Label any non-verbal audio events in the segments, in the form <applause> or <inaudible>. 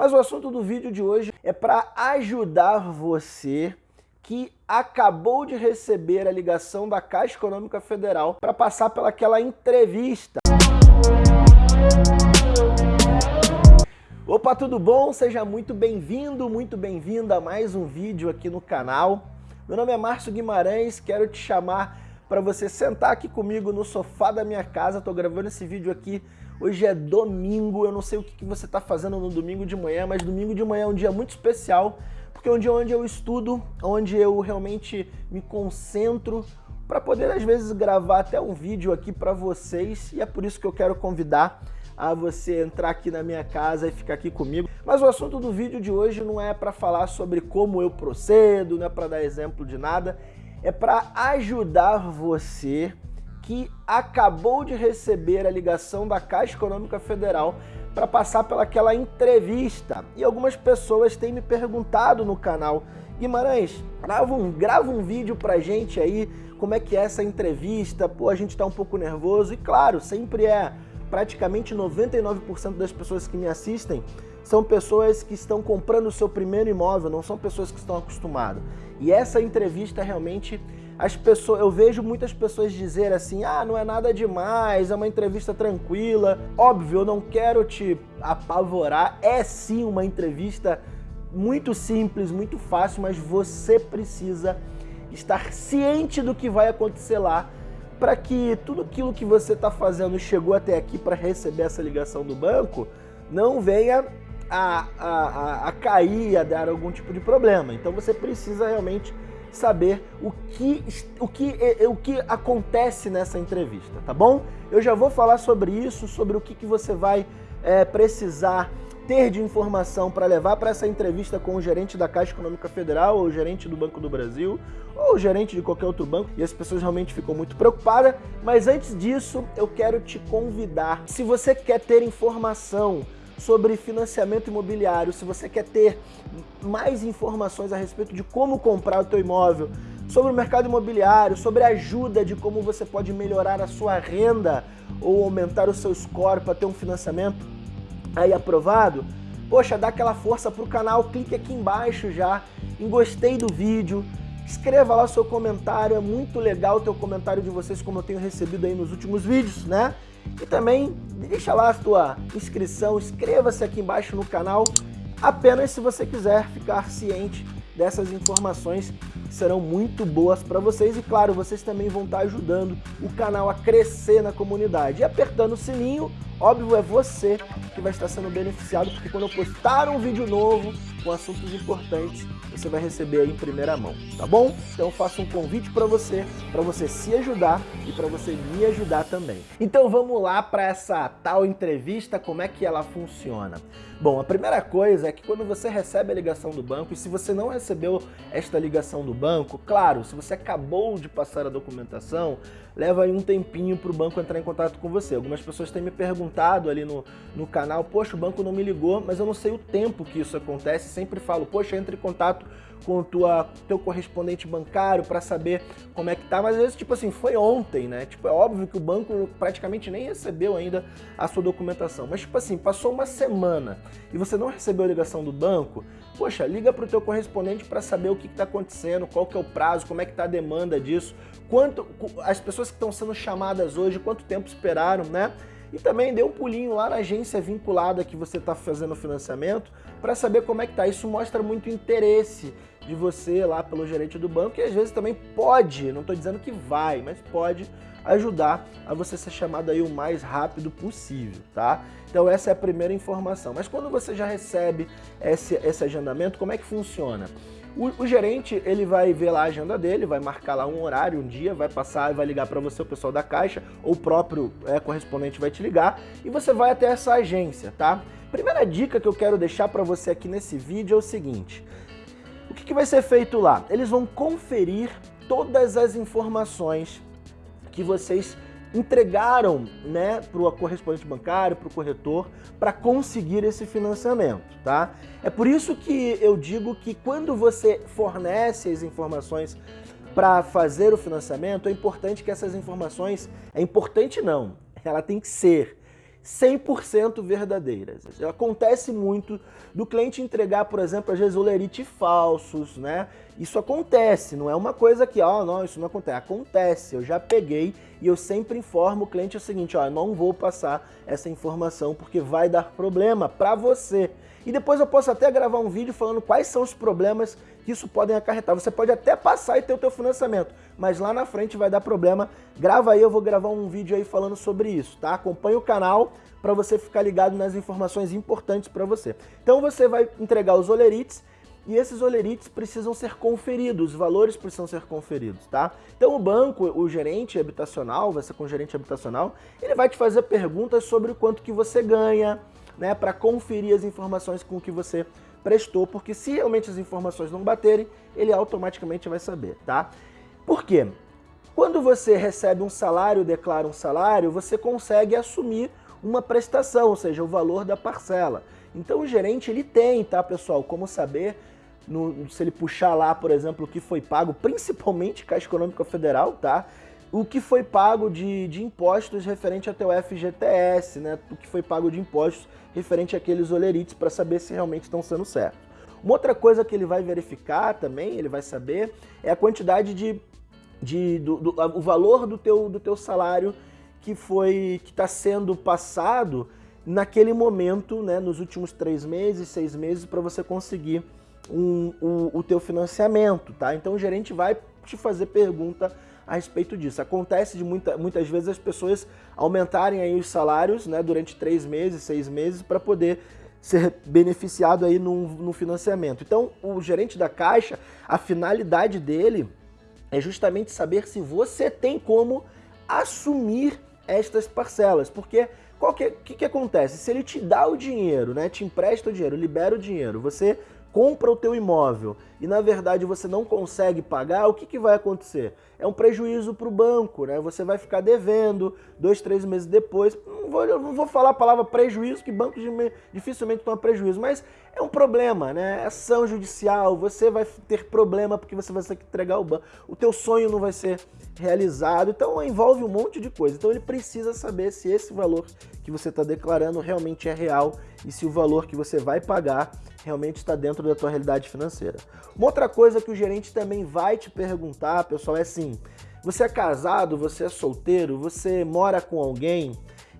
Mas o assunto do vídeo de hoje é para ajudar você que acabou de receber a ligação da Caixa Econômica Federal para passar pelaquela entrevista. Opa, tudo bom? Seja muito bem-vindo, muito bem-vinda a mais um vídeo aqui no canal. Meu nome é Márcio Guimarães, quero te chamar para você sentar aqui comigo no sofá da minha casa. Estou gravando esse vídeo aqui, hoje é domingo, eu não sei o que você está fazendo no domingo de manhã, mas domingo de manhã é um dia muito especial, porque é um dia onde eu estudo, onde eu realmente me concentro para poder às vezes gravar até um vídeo aqui para vocês, e é por isso que eu quero convidar a você entrar aqui na minha casa e ficar aqui comigo. Mas o assunto do vídeo de hoje não é para falar sobre como eu procedo, não é para dar exemplo de nada, é para ajudar você que acabou de receber a ligação da Caixa Econômica Federal para passar pelaquela entrevista. E algumas pessoas têm me perguntado no canal, Guimarães, grava um, grava um vídeo pra gente aí, como é que é essa entrevista, pô, a gente tá um pouco nervoso, e claro, sempre é praticamente 99% das pessoas que me assistem são pessoas que estão comprando o seu primeiro imóvel, não são pessoas que estão acostumadas. E essa entrevista realmente, as pessoas, eu vejo muitas pessoas dizer assim, ah, não é nada demais, é uma entrevista tranquila. Óbvio, eu não quero te apavorar, é sim uma entrevista muito simples, muito fácil, mas você precisa estar ciente do que vai acontecer lá para que tudo aquilo que você está fazendo chegou até aqui para receber essa ligação do banco, não venha a, a, a, cair, a dar algum tipo de problema. Então você precisa realmente saber o que, o que, o que acontece nessa entrevista, tá bom? Eu já vou falar sobre isso, sobre o que, que você vai é, precisar ter de informação para levar para essa entrevista com o gerente da Caixa Econômica Federal, ou o gerente do Banco do Brasil, ou o gerente de qualquer outro banco, e as pessoas realmente ficam muito preocupadas. Mas antes disso, eu quero te convidar, se você quer ter informação sobre financiamento imobiliário, se você quer ter mais informações a respeito de como comprar o teu imóvel, sobre o mercado imobiliário, sobre a ajuda de como você pode melhorar a sua renda ou aumentar o seu score para ter um financiamento, aí aprovado, poxa, dá aquela força pro canal, clique aqui embaixo já. Em gostei do vídeo, escreva lá seu comentário, é muito legal o teu comentário de vocês, como eu tenho recebido aí nos últimos vídeos, né? E também deixa lá a tua inscrição, inscreva-se aqui embaixo no canal, apenas se você quiser ficar ciente dessas informações que serão muito boas para vocês e claro, vocês também vão estar ajudando o canal a crescer na comunidade. E apertando o sininho, óbvio, é você que vai estar sendo beneficiado, porque quando eu postar um vídeo novo com assuntos importantes, você vai receber aí em primeira mão, tá bom? Então eu faço um convite para você, para você se ajudar e para você me ajudar também. Então vamos lá para essa tal entrevista, como é que ela funciona? Bom, a primeira coisa é que quando você recebe a ligação do banco, e se você não recebeu esta ligação do banco, claro, se você acabou de passar a documentação, leva aí um tempinho para o banco entrar em contato com você. Algumas pessoas têm me perguntado ali no, no canal, poxa, o banco não me ligou, mas eu não sei o tempo que isso acontece, sempre falo, poxa, entre em contato com o teu correspondente bancário para saber como é que tá, mas às vezes, tipo assim, foi ontem, né? Tipo, é óbvio que o banco praticamente nem recebeu ainda a sua documentação, mas tipo assim, passou uma semana e você não recebeu a ligação do banco, poxa, liga para o teu correspondente para saber o que está acontecendo, qual que é o prazo, como é que tá a demanda disso, quanto as pessoas que estão sendo chamadas hoje, quanto tempo esperaram, né? E também dê um pulinho lá na agência vinculada que você está fazendo o financiamento para saber como é que tá. Isso mostra muito interesse de você lá pelo gerente do banco e às vezes também pode, não estou dizendo que vai, mas pode ajudar a você ser chamado aí o mais rápido possível, tá? Então essa é a primeira informação. Mas quando você já recebe esse, esse agendamento, como é que funciona? O, o, gerente, ele vai ver lá a agenda dele, vai marcar lá um horário, um dia, vai passar e vai ligar para você, o pessoal da caixa, ou o próprio é, correspondente vai te ligar, e você vai até essa agência, tá? Primeira dica que eu quero deixar para você aqui nesse vídeo é o seguinte, o que, que vai ser feito lá? Eles vão conferir todas as informações que vocês entregaram né, para o correspondente bancário, para o corretor, para conseguir esse financiamento, tá? É por isso que eu digo que quando você fornece as informações para fazer o financiamento, é importante que essas informações, é importante não, ela tem que ser 100% verdadeiras. Acontece muito do cliente entregar, por exemplo, às vezes olerite falsos, né? Isso acontece, não é uma coisa que, ó, oh, não, isso não acontece. Acontece, eu já peguei e eu sempre informo o cliente o seguinte, ó, não vou passar essa informação porque vai dar problema para você. E depois eu posso até gravar um vídeo falando quais são os problemas que isso podem acarretar. Você pode até passar e ter o teu financiamento, mas lá na frente vai dar problema. Grava aí, eu vou gravar um vídeo aí falando sobre isso, tá? Acompanhe o canal para você ficar ligado nas informações importantes para você. Então você vai entregar os olerites e esses olerites precisam ser conferidos, os valores precisam ser conferidos, tá? Então o banco, o gerente habitacional, vai ser com o gerente habitacional, ele vai te fazer perguntas sobre o quanto que você ganha, né, para conferir as informações com que você prestou, porque se realmente as informações não baterem, ele automaticamente vai saber, tá? Por quê? Quando você recebe um salário, declara um salário, você consegue assumir uma prestação, ou seja, o valor da parcela. Então o gerente ele tem, tá pessoal, como saber no, se ele puxar lá, por exemplo, o que foi pago, principalmente Caixa Econômica Federal, tá? O que foi pago de, de impostos referente ao teu FGTS, né? O que foi pago de impostos referente àqueles olerites para saber se realmente estão sendo certos. Uma outra coisa que ele vai verificar também, ele vai saber, é a quantidade de, de do, do, o valor do teu, do teu salário que foi que está sendo passado naquele momento, né, nos últimos três meses, seis meses, para você conseguir um, um, o teu financiamento, tá? Então o gerente vai te fazer pergunta a respeito disso. Acontece de muita, muitas vezes as pessoas aumentarem aí os salários né, durante três meses, seis meses, para poder ser beneficiado aí no, financiamento. Então, o gerente da Caixa, a finalidade dele é justamente saber se você tem como assumir estas parcelas, porque o que, que, que, acontece? Se ele te dá o dinheiro, né, te empresta o dinheiro, libera o dinheiro, você compra o teu imóvel e na verdade você não consegue pagar, o que, que vai acontecer? É um prejuízo para o banco, né? Você vai ficar devendo dois, três meses depois. Não vou, não vou falar a palavra prejuízo, que bancos dificilmente tomam prejuízo, mas é um problema, né? Ação judicial, você vai ter problema porque você vai ter que entregar o banco. O teu sonho não vai ser realizado, então envolve um monte de coisa. Então ele precisa saber se esse valor que você está declarando realmente é real e se o valor que você vai pagar realmente está dentro da tua realidade financeira. Uma outra coisa que o gerente também vai te perguntar, pessoal, é assim, você é casado, você é solteiro, você mora com alguém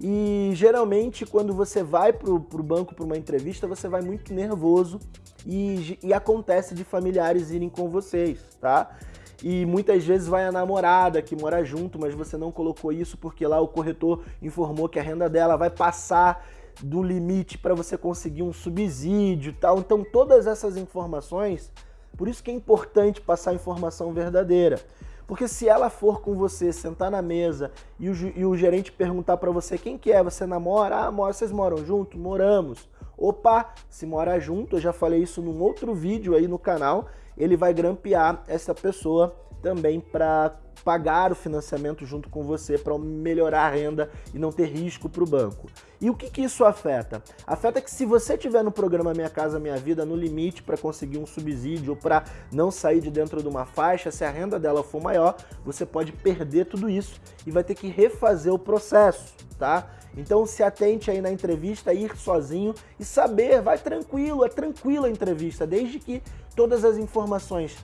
e geralmente quando você vai para o banco para uma entrevista, você vai muito nervoso e, e acontece de familiares irem com vocês, tá? e muitas vezes vai a namorada que mora junto, mas você não colocou isso porque lá o corretor informou que a renda dela vai passar do limite para você conseguir um subsídio tal. Então todas essas informações, por isso que é importante passar a informação verdadeira. Porque se ela for com você, sentar na mesa e o, e o gerente perguntar para você quem que é, você namora? Ah, vocês moram junto? Moramos. Opa, se mora junto, eu já falei isso num outro vídeo aí no canal, ele vai grampear essa pessoa também para pagar o financiamento junto com você para melhorar a renda e não ter risco para o banco. E o que, que isso afeta? Afeta que se você tiver no programa Minha Casa Minha Vida no limite para conseguir um subsídio ou para não sair de dentro de uma faixa, se a renda dela for maior, você pode perder tudo isso e vai ter que refazer o processo, tá? Então se atente aí na entrevista, ir sozinho e saber, vai tranquilo, é tranquila a entrevista, desde que todas as informações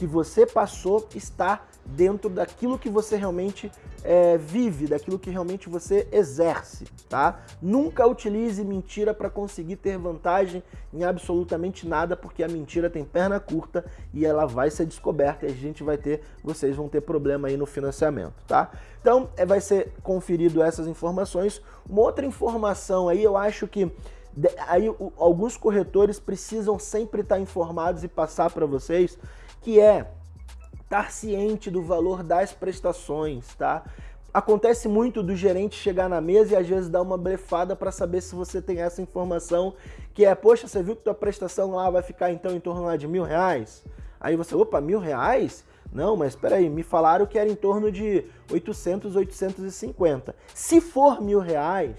que você passou está dentro daquilo que você realmente é, vive, daquilo que realmente você exerce, tá? Nunca utilize mentira para conseguir ter vantagem em absolutamente nada, porque a mentira tem perna curta e ela vai ser descoberta e a gente vai ter, vocês vão ter problema aí no financiamento, tá? Então, é, vai ser conferido essas informações. Uma outra informação aí, eu acho que aí alguns corretores precisam sempre estar informados e passar para vocês que é estar ciente do valor das prestações, tá? Acontece muito do gerente chegar na mesa e às vezes dar uma blefada para saber se você tem essa informação, que é, poxa, você viu que tua prestação lá vai ficar então em torno lá de mil reais? Aí você, opa, mil reais? Não, mas espera aí, me falaram que era em torno de 800, 850. Se for mil reais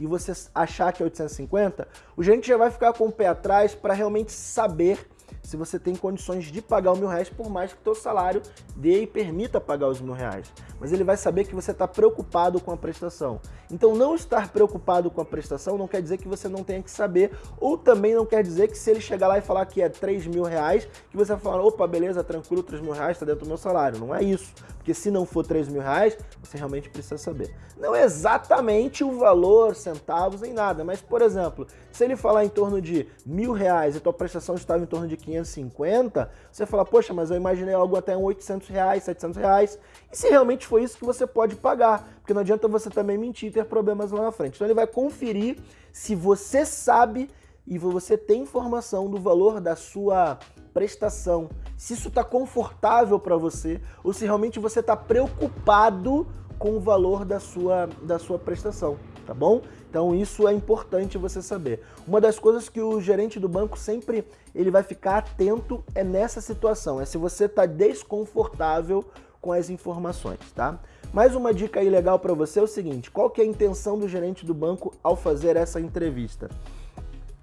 e você achar que é 850, o gerente já vai ficar com o pé atrás para realmente saber se você tem condições de pagar o mil reais, por mais que o teu salário dê e permita pagar os mil reais. Mas ele vai saber que você está preocupado com a prestação. Então não estar preocupado com a prestação não quer dizer que você não tenha que saber, ou também não quer dizer que se ele chegar lá e falar que é 3 mil reais, que você vai falar, opa, beleza, tranquilo, 3 mil reais está dentro do meu salário. Não é isso. Porque se não for 3 mil reais, você realmente precisa saber. Não é exatamente o valor, centavos, em nada, mas, por exemplo, se ele falar em torno de mil reais e tua prestação estava em torno de 550, você fala, poxa, mas eu imaginei algo até 800 reais, 700 reais. E se realmente foi isso que você pode pagar, porque não adianta você também mentir e ter problemas lá na frente. Então ele vai conferir se você sabe e você tem informação do valor da sua prestação, se isso está confortável para você ou se realmente você está preocupado com o valor da sua, da sua prestação, tá bom? Então isso é importante você saber. Uma das coisas que o gerente do banco sempre ele vai ficar atento é nessa situação, é se você está desconfortável com as informações, tá? Mais uma dica aí legal para você é o seguinte, qual que é a intenção do gerente do banco ao fazer essa entrevista?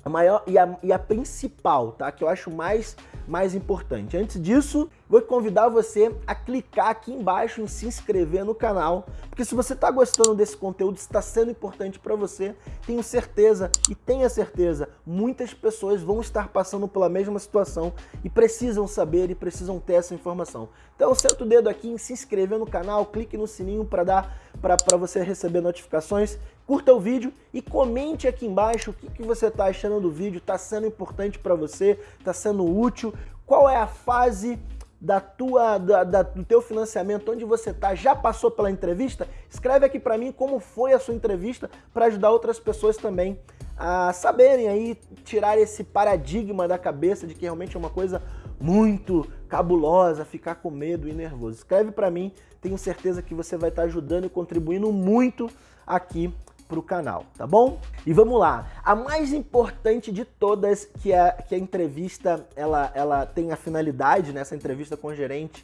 A maior e a, e a principal, tá? Que eu acho mais, mais importante. Antes disso, vou convidar você a clicar aqui embaixo em se inscrever no canal, porque se você está gostando desse conteúdo, está sendo importante para você, tenho certeza e tenha certeza, muitas pessoas vão estar passando pela mesma situação e precisam saber e precisam ter essa informação. Então senta o dedo aqui em se inscrever no canal, clique no sininho para dar para você receber notificações curta o vídeo e comente aqui embaixo o que, que você está achando do vídeo, está sendo importante para você, está sendo útil, qual é a fase da tua, da, da, do teu financiamento, onde você está, já passou pela entrevista? Escreve aqui para mim como foi a sua entrevista para ajudar outras pessoas também a saberem aí, tirar esse paradigma da cabeça de que realmente é uma coisa muito cabulosa, ficar com medo e nervoso. Escreve para mim, tenho certeza que você vai estar tá ajudando e contribuindo muito aqui para o canal, tá bom? E vamos lá, a mais importante de todas, que é que a entrevista ela, ela tem a finalidade nessa entrevista com o gerente,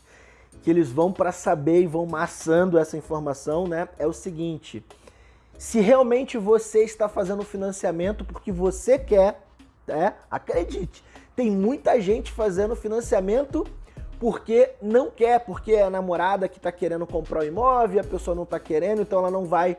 que eles vão para saber e vão maçando essa informação, né? É o seguinte: se realmente você está fazendo financiamento porque você quer, né? Acredite, tem muita gente fazendo financiamento porque não quer, porque é a namorada que está querendo comprar o imóvel, a pessoa não está querendo, então ela não vai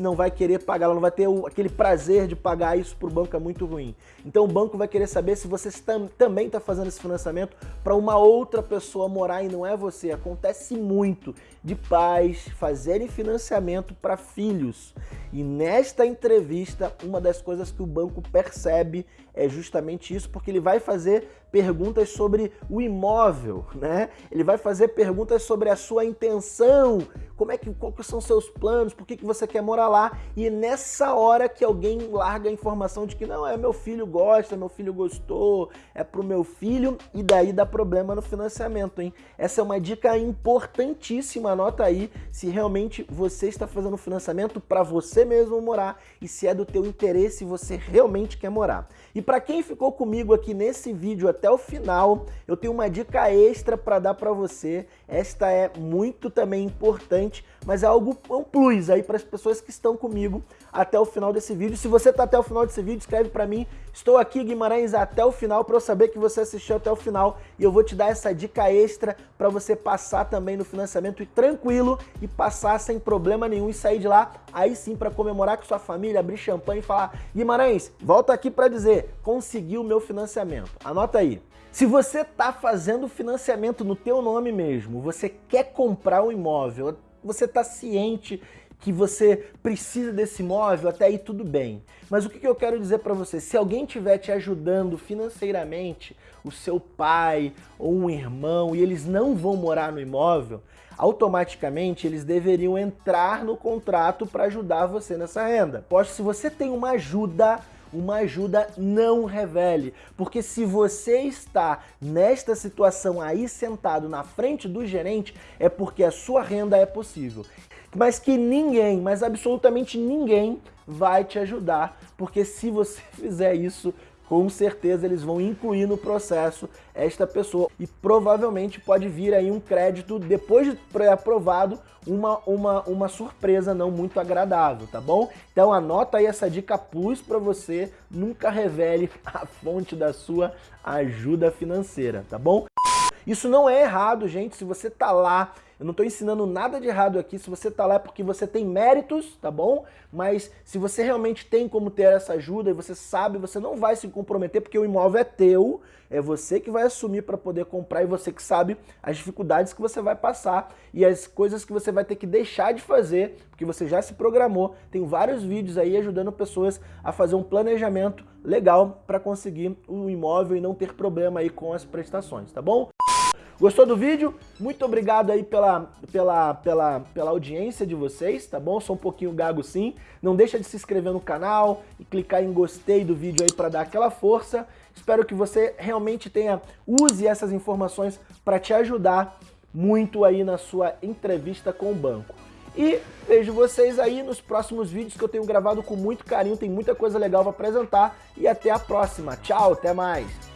não vai querer pagar, ela não vai ter aquele prazer de pagar isso para o banco, é muito ruim. Então o banco vai querer saber se você tam, também está fazendo esse financiamento para uma outra pessoa morar e não é você. Acontece muito de pais fazerem financiamento para filhos. E nesta entrevista, uma das coisas que o banco percebe é justamente isso, porque ele vai fazer perguntas sobre o imóvel, né? Ele vai fazer perguntas sobre a sua intenção, como é que, quais são seus planos, por que, que você quer quer morar lá e nessa hora que alguém larga a informação de que não, é meu filho gosta, meu filho gostou, é pro meu filho e daí dá problema no financiamento, hein? Essa é uma dica importantíssima, anota aí se realmente você está fazendo financiamento para você mesmo morar e se é do teu interesse você realmente quer morar. E para quem ficou comigo aqui nesse vídeo até o final, eu tenho uma dica extra para dar para você. Esta é muito também importante, mas é algo é um plus aí para as pessoas que estão comigo até o final desse vídeo. Se você está até o final desse vídeo, escreve para mim. Estou aqui, Guimarães, até o final para eu saber que você assistiu até o final e eu vou te dar essa dica extra para você passar também no financiamento e tranquilo e passar sem problema nenhum e sair de lá aí sim para comemorar com sua família, abrir champanhe e falar Guimarães, volta aqui para dizer, consegui o meu financiamento. Anota aí. Se você está fazendo financiamento no teu nome mesmo, você quer comprar um imóvel, você está ciente que você precisa desse imóvel, até aí tudo bem. Mas o que eu quero dizer para você? Se alguém estiver te ajudando financeiramente, o seu pai ou um irmão, e eles não vão morar no imóvel, automaticamente eles deveriam entrar no contrato para ajudar você nessa renda. Pois se você tem uma ajuda uma ajuda não revele, porque se você está nesta situação aí sentado na frente do gerente, é porque a sua renda é possível. Mas que ninguém, mas absolutamente ninguém vai te ajudar, porque se você <laughs> fizer isso, com certeza eles vão incluir no processo esta pessoa e provavelmente pode vir aí um crédito depois de pré-aprovado, uma, uma, uma surpresa não muito agradável, tá bom? Então anota aí essa dica plus para você, nunca revele <laughs> a fonte da sua ajuda financeira, tá bom? Isso não é errado, gente, se você tá lá eu não estou ensinando nada de errado aqui, se você está lá é porque você tem méritos, tá bom? Mas se você realmente tem como ter essa ajuda e você sabe, você não vai se comprometer porque o imóvel é teu, é você que vai assumir para poder comprar e você que sabe as dificuldades que você vai passar e as coisas que você vai ter que deixar de fazer, porque você já se programou. Tem vários vídeos aí ajudando pessoas a fazer um planejamento legal para conseguir o imóvel e não ter problema aí com as prestações, tá bom? Gostou do vídeo? Muito obrigado aí pela, pela, pela, pela audiência de vocês, tá bom? Sou um pouquinho gago sim. Não deixa de se inscrever no canal e clicar em gostei do vídeo aí para dar aquela força. Espero que você realmente tenha, use essas informações para te ajudar muito aí na sua entrevista com o banco. E vejo vocês aí nos próximos vídeos que eu tenho gravado com muito carinho, tem muita coisa legal para apresentar e até a próxima. Tchau, até mais!